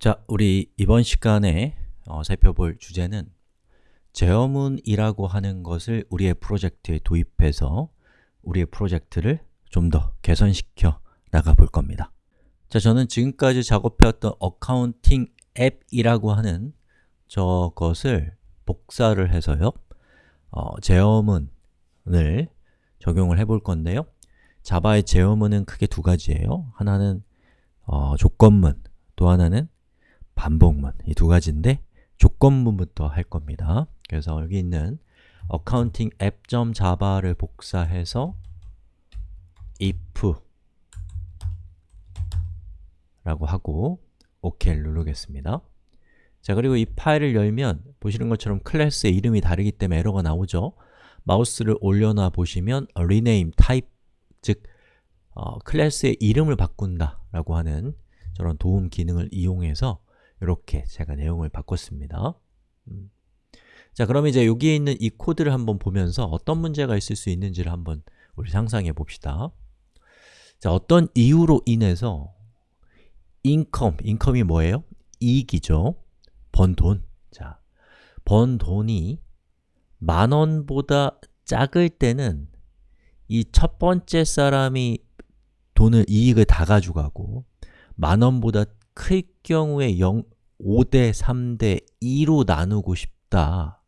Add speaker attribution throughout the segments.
Speaker 1: 자, 우리 이번 시간에 어, 살펴볼 주제는 제어문이라고 하는 것을 우리의 프로젝트에 도입해서 우리의 프로젝트를 좀 더 개선시켜 나가 볼 겁니다. 자, 저는 지금까지 작업해왔던 accounting 앱이라고 하는 저것을 복사를 해서요 어, 제어문을 적용을 해 볼 건데요. 자바의 제어문은 크게 두 가지예요. 하나는 어, 조건문, 또 하나는 반복문 이 두 가지인데 조건문부터 할 겁니다. 그래서 여기 있는 accounting app.java를 복사해서 if 라고 하고 OK를 누르겠습니다. 자 그리고 이 파일을 열면 보시는 것처럼 클래스의 이름이 다르기 때문에 에러가 나오죠. 마우스를 올려놔 보시면 rename type 즉 어, 클래스의 이름을 바꾼다 라고 하는 저런 도움 기능을 이용해서 이렇게 제가 내용을 바꿨습니다 음. 자 그럼 이제 여기에 있는 이 코드를 한번 보면서 어떤 문제가 있을 수 있는지를 한번 우리 상상해 봅시다 자 어떤 이유로 인해서 income, income이 뭐예요? 이익이죠 번 돈. 자, 번 돈이 만 원보다 작을 때는 이 첫 번째 사람이 돈을, 이익을 다 가져가고 만 원보다 클 경우에 0, 5대 3대 2로 나누고 싶다.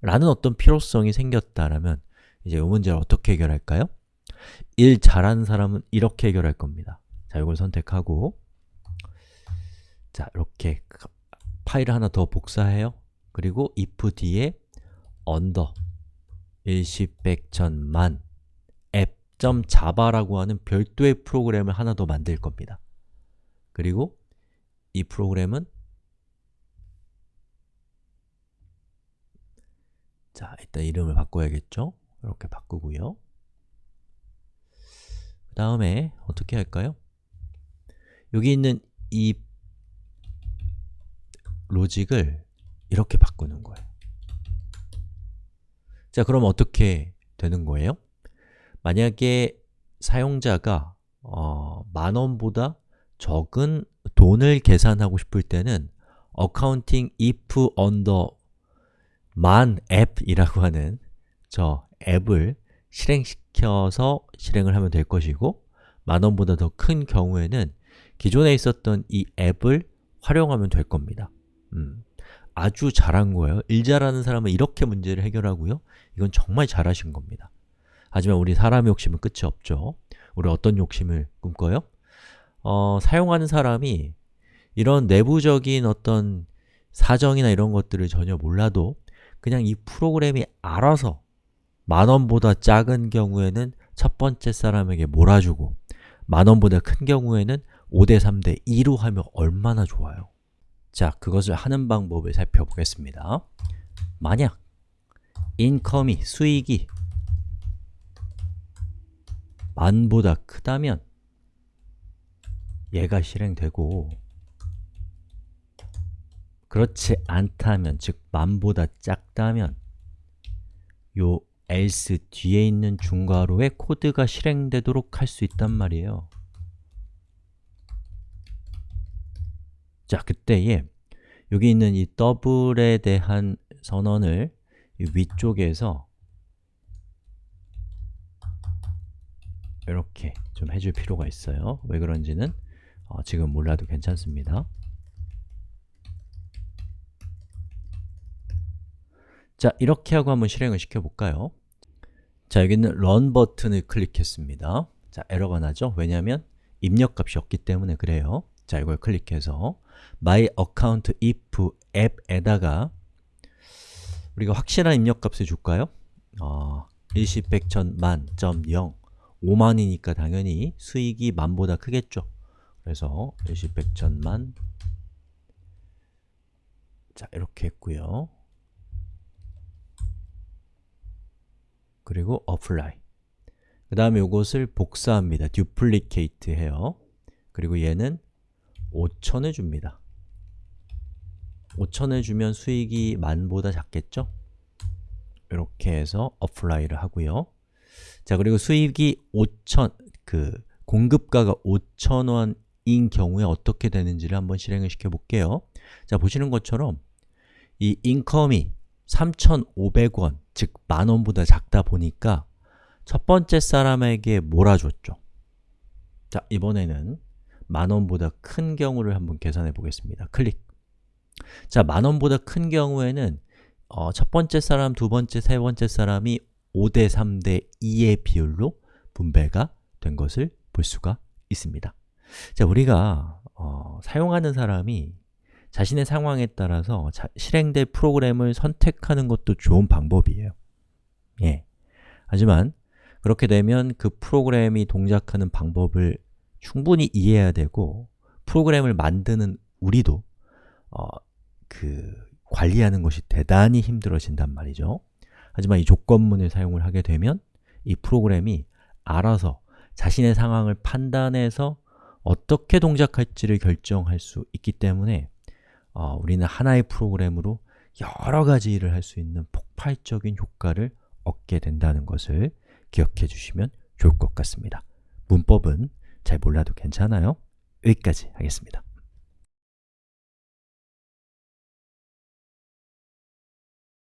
Speaker 1: 라는 어떤 필요성이 생겼다라면 이제 이 문제를 어떻게 해결할까요? 일 잘하는 사람은 이렇게 해결할 겁니다. 자, 이걸 선택하고. 자, 이렇게 파일을 하나 더 복사해요. 그리고 if 뒤에 under 일시백천만 app.java라고 하는 별도의 프로그램을 하나 더 만들 겁니다. 그리고 이 프로그램은 자, 일단 이름을 바꿔야겠죠? 이렇게 바꾸고요 그 다음에 어떻게 할까요? 여기 있는 이 로직을 이렇게 바꾸는 거예요 자, 그럼 어떻게 되는 거예요? 만약에 사용자가 어, 만 원보다 적은 돈을 계산하고 싶을 때는 accounting if under 만 앱이라고 하는 저 앱을 실행시켜서 실행을 하면 될 것이고 만원보다 더 큰 경우에는 기존에 있었던 이 앱을 활용하면 될 겁니다. 음, 아주 잘한 거예요. 일 잘하는 사람은 이렇게 문제를 해결하고요. 이건 정말 잘하신 겁니다. 하지만 우리 사람의 욕심은 끝이 없죠. 우리 어떤 욕심을 꿈꿔요? 어, 사용하는 사람이 이런 내부적인 어떤 사정이나 이런 것들을 전혀 몰라도 그냥 이 프로그램이 알아서 만원보다 작은 경우에는 첫 번째 사람에게 몰아주고 만원보다 큰 경우에는 5대 3대 2로 하면 얼마나 좋아요? 자, 그것을 하는 방법을 살펴보겠습니다. 만약 인컴이, 수익이 만보다 크다면 얘가 실행되고 그렇지 않다면, 즉 만보다 작다면 요 else 뒤에 있는 중괄호에 코드가 실행되도록 할 수 있단 말이에요. 자, 그때에 여기 있는 이 더블에 대한 선언을 위쪽에서 이렇게 좀 해줄 필요가 있어요. 왜 그런지는 어, 지금 몰라도 괜찮습니다 자, 이렇게 하고 한번 실행을 시켜볼까요? 자, 여기는 run 버튼을 클릭했습니다 자, 에러가 나죠? 왜냐하면 입력값이 없기 때문에 그래요 자, 이걸 클릭해서 my account if 앱에다가 우리가 확실한 입력값을 줄까요? 어, 일시백천 만, 점 0 5만이니까 당연히 수익이 만보다 크겠죠 그래서 일시백천만 자, 이렇게 했고요 그리고 apply. 그 다음에 이것을 복사합니다. duplicate 해요. 그리고 얘는 5천을 줍니다. 5천을 주면 수익이 만보다 작겠죠? 이렇게 해서 apply를 하고요. 자, 그리고 수익이 5천, 그 공급가가 5천원 인 경우에 어떻게 되는지를 한번 실행을 시켜 볼게요. 자, 보시는 것처럼 이 인컴이 3,500원, 즉 만원보다 작다 보니까 첫 번째 사람에게 몰아줬죠. 자, 이번에는 만원보다 큰 경우를 한번 계산해 보겠습니다. 클릭. 자, 만원보다 큰 경우에는 어, 첫 번째 사람, 두 번째, 세 번째 사람이 5대 3대 2의 비율로 분배가 된 것을 볼 수가 있습니다. 자, 우리가 어, 사용하는 사람이 자신의 상황에 따라서 자, 실행될 프로그램을 선택하는 것도 좋은 방법이에요 예. 하지만 그렇게 되면 그 프로그램이 동작하는 방법을 충분히 이해해야 되고 프로그램을 만드는 우리도 어, 그 관리하는 것이 대단히 힘들어진단 말이죠 하지만 이 조건문을 사용을 하게 되면 이 프로그램이 알아서 자신의 상황을 판단해서 어떻게 동작할지를 결정할 수 있기 때문에 어, 우리는 하나의 프로그램으로 여러 가지 일을 할 수 있는 폭발적인 효과를 얻게 된다는 것을 기억해 주시면 좋을 것 같습니다. 문법은 잘 몰라도 괜찮아요? 여기까지 하겠습니다